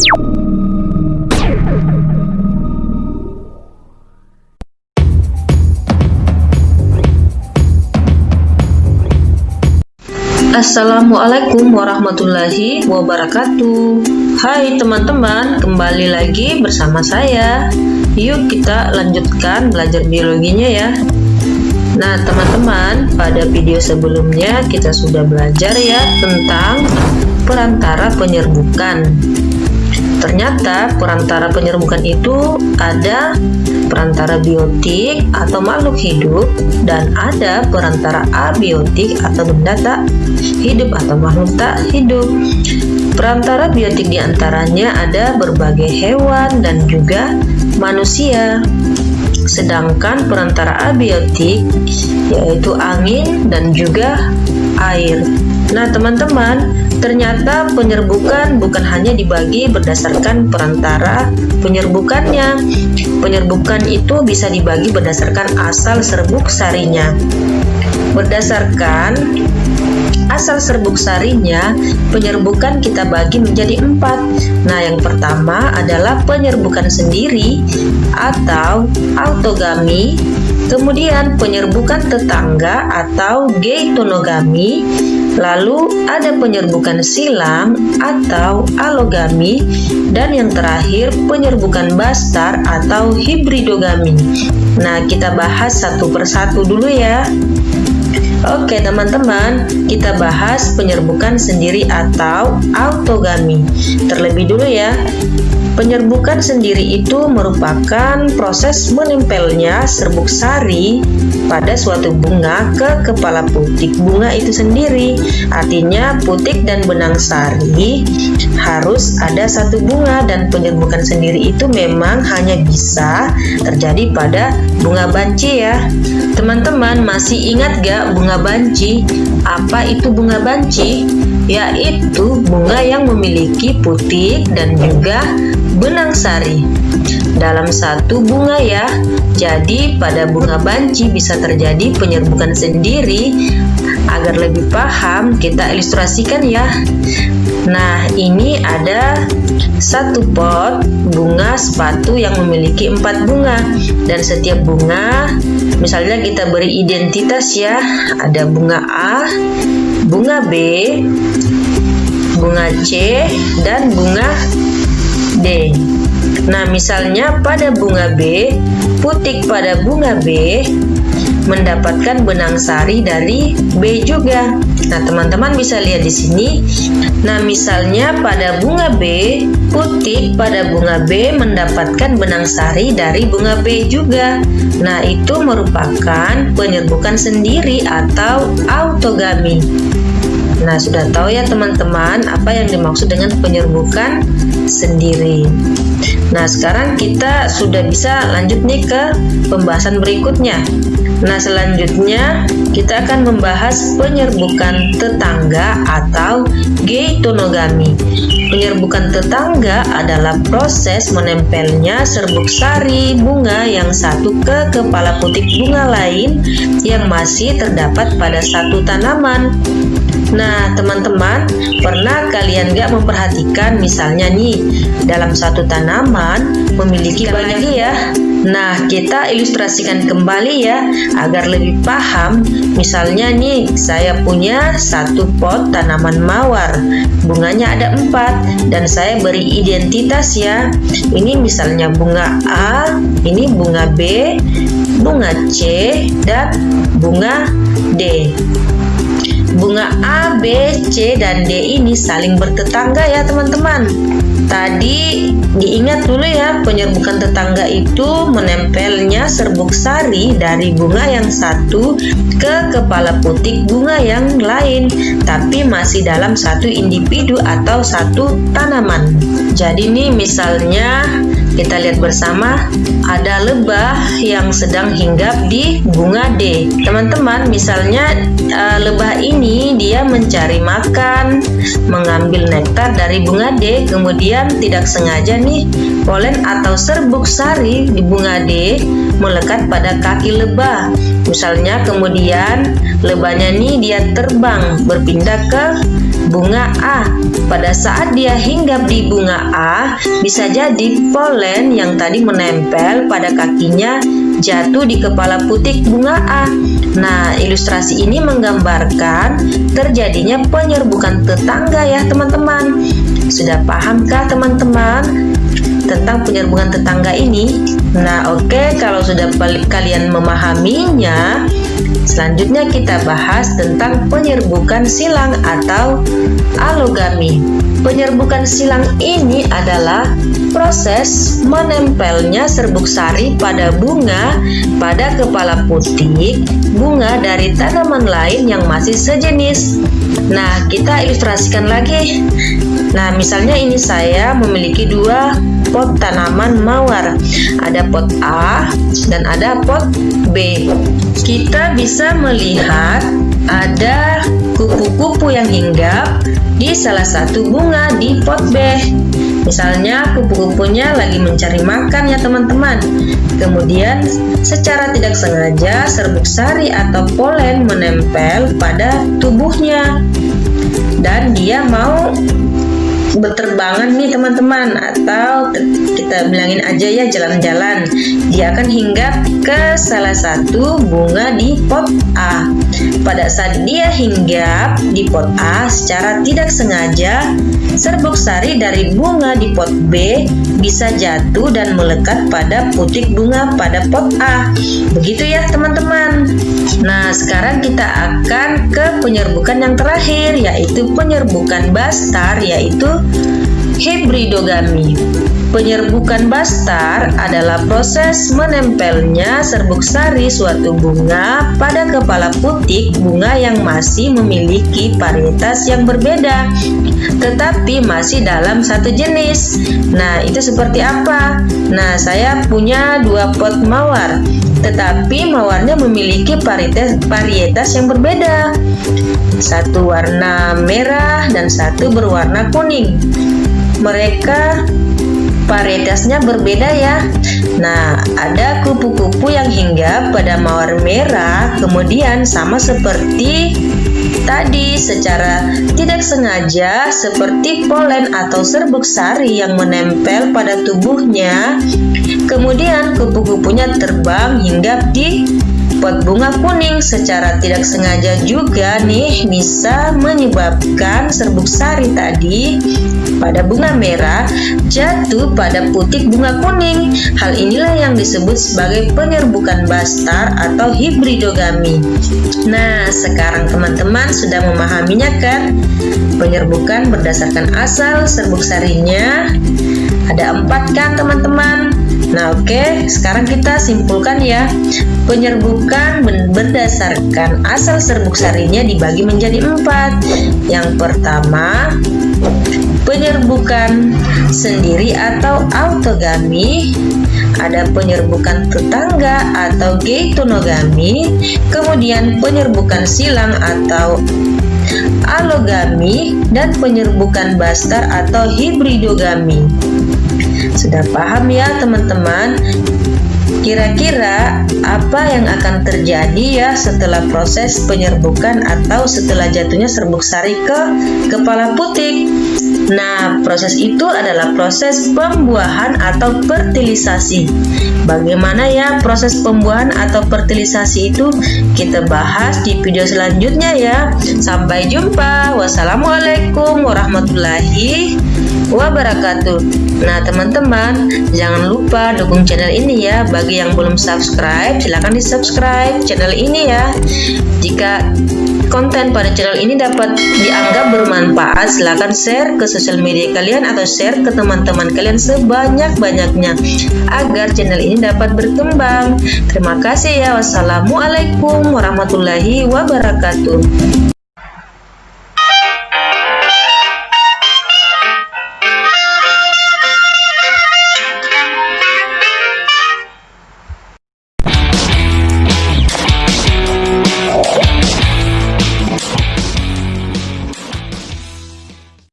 Assalamualaikum warahmatullahi wabarakatuh. Hai teman-teman, kembali lagi bersama saya. Yuk kita lanjutkan belajar biologinya ya. Nah teman-teman, pada video sebelumnya kita sudah belajar ya tentang perantara penyerbukan Ternyata perantara penyerbukan itu ada perantara biotik atau makhluk hidup dan ada perantara abiotik atau benda tak hidup atau makhluk tak hidup. Perantara biotik di antaranya ada berbagai hewan dan juga manusia. Sedangkan perantara abiotik yaitu angin dan juga air. Nah, teman-teman, ternyata penyerbukan bukan hanya dibagi berdasarkan perantara penyerbukannya. Penyerbukan itu bisa dibagi berdasarkan asal serbuk sarinya. Berdasarkan asal serbuk sarinya, penyerbukan kita bagi menjadi empat. Nah, yang pertama adalah penyerbukan sendiri atau autogami, kemudian penyerbukan tetangga atau geitonogami, lalu ada penyerbukan silang atau alogami, dan yang terakhir penyerbukan bastar atau hibridogami. Nah, kita bahas satu persatu dulu ya. Oke teman-teman, kita bahas penyerbukan sendiri atau autogami. Terlebih dulu ya, Penyerbukan sendiri itu merupakan proses menempelnya serbuk sari pada suatu bunga ke kepala putik bunga itu sendiri. Artinya putik dan benang sari harus ada satu bunga dan penyerbukan sendiri itu memang hanya bisa terjadi pada bunga banci ya. Teman-teman masih ingat gak bunga banci? Apa itu bunga banci? Yaitu bunga yang memiliki putik dan juga benang sari. Dalam satu bunga ya jadi pada bunga banci bisa terjadi penyerbukan sendiri. Agar lebih paham kita ilustrasikan ya. Nah ini ada satu pot bunga sepatu yang memiliki empat bunga. Dan setiap bunga misalnya kita beri identitas ya. Ada bunga A bunga B bunga C dan bunga D. Nah, misalnya pada bunga B, putik pada bunga B mendapatkan benang sari dari B juga. Nah, teman-teman bisa lihat di sini. Nah, misalnya pada bunga B, putik pada bunga B mendapatkan benang sari dari bunga B juga. Nah, itu merupakan penyerbukan sendiri atau autogami. Nah, sudah tahu ya teman-teman apa yang dimaksud dengan penyerbukan sendiri. Nah, sekarang kita sudah bisa lanjut nih ke pembahasan berikutnya. Nah, selanjutnya kita akan membahas penyerbukan tetangga atau geitonogami. Penyerbukan tetangga adalah proses menempelnya serbuk sari bunga yang satu ke kepala putik bunga lain yang masih terdapat pada satu tanaman. Nah, teman-teman, pernah kalian gak memperhatikan misalnya nih, dalam satu tanaman memiliki banyak ya. Nah, kita ilustrasikan kembali ya, agar lebih paham. Misalnya nih, saya punya satu pot tanaman mawar. Bunganya ada empat, dan saya beri identitas ya. Ini misalnya bunga A, ini bunga B, bunga C, dan bunga D. Bunga A, B, C, dan D ini saling bertetangga ya teman-teman. Tadi diingat dulu ya, penyerbukan tetangga itu menempelnya serbuk sari dari bunga yang satu ke kepala putik bunga yang lain, tapi masih dalam satu individu atau satu tanaman. Jadi nih misalnya kita lihat bersama ada lebah yang sedang hinggap di bunga D. Teman-teman, misalnya uh, lebah ini dia mencari makan, mengambil nektar dari bunga D, kemudian tidak sengaja nih polen atau serbuk sari di bunga D melekat pada kaki lebah. Misalnya kemudian lebahnya nih dia terbang berpindah ke bunga A. Pada saat dia hinggap di bunga A, bisa jadi polen yang tadi menempel pada kakinya jatuh di kepala putik bunga A. Nah, ilustrasi ini menggambarkan terjadinya penyerbukan tetangga ya teman-teman. Sudah pahamkah teman-teman tentang penyerbukan tetangga ini? Nah, oke, okay, kalau sudah kalian memahaminya, Selanjutnya kita bahas tentang penyerbukan silang atau alogami. Penyerbukan silang ini adalah proses menempelnya serbuk sari pada bunga pada kepala putik bunga dari tanaman lain yang masih sejenis. Nah, kita ilustrasikan lagi. Nah, misalnya ini saya memiliki dua pot tanaman mawar. Ada pot A dan ada pot B. Kita bisa melihat ada kupu-kupu yang hinggap di salah satu bunga di pot B. Misalnya kupu-kupunya lagi mencari makan ya teman-teman. Kemudian secara tidak sengaja serbuk sari atau polen menempel pada tubuhnya dan dia mau berterbangan nih teman-teman. Atau kita bilangin aja ya jalan-jalan. Dia akan hinggap ke salah satu bunga di pot A. Pada saat dia hinggap di pot A secara tidak sengaja serbuk sari dari bunga di pot B bisa jatuh dan melekat pada putik bunga pada pot A. Begitu ya teman-teman. Nah sekarang kita akan ke penyerbukan yang terakhir yaitu penyerbukan bastar yaitu up. Hibridogami. Penyerbukan bastar adalah proses menempelnya serbuk sari suatu bunga pada kepala putik bunga yang masih memiliki varietas yang berbeda, tetapi masih dalam satu jenis. Nah, itu seperti apa? Nah, saya punya dua pot mawar, tetapi mawarnya memiliki varietas, varietas yang berbeda. Satu warna merah dan satu berwarna kuning mereka varietasnya berbeda ya. Nah ada kupu-kupu yang hinggap pada mawar merah kemudian sama seperti tadi secara tidak sengaja seperti polen atau serbuk sari yang menempel pada tubuhnya. Kemudian kupu-kupunya terbang hinggap di pot bunga kuning secara tidak sengaja juga nih bisa menyebabkan serbuk sari tadi pada bunga merah jatuh pada putik bunga kuning. Hal inilah yang disebut sebagai penyerbukan bastar atau hibridogami. Nah, sekarang teman-teman sudah memahaminya kan? Penyerbukan berdasarkan asal serbuk sarinya ada empat kan teman-teman? Nah oke, okay, sekarang kita simpulkan ya. Penyerbukan berdasarkan asal serbuk sarinya dibagi menjadi empat. Yang pertama, penyerbukan sendiri atau autogami, ada penyerbukan tetangga atau geitonogami, kemudian penyerbukan silang atau alogami, dan penyerbukan bastar atau hibridogami. Sudah paham ya teman-teman? Kira-kira apa yang akan terjadi ya setelah proses penyerbukan atau setelah jatuhnya serbuk sari ke kepala putik? Nah, proses itu adalah proses pembuahan atau fertilisasi. Bagaimana ya proses pembuahan atau fertilisasi itu? Kita bahas di video selanjutnya ya. Sampai jumpa. Wassalamualaikum warahmatullahi wabarakatuh. Nah, teman-teman, jangan lupa dukung channel ini ya. Bagi yang belum subscribe, silahkan di subscribe channel ini ya. Jika konten pada channel ini dapat dianggap bermanfaat, silahkan share ke sosial media kalian atau share ke teman-teman kalian sebanyak-banyaknya agar channel ini dapat berkembang. Terima kasih ya. Wassalamualaikum warahmatullahi wabarakatuh.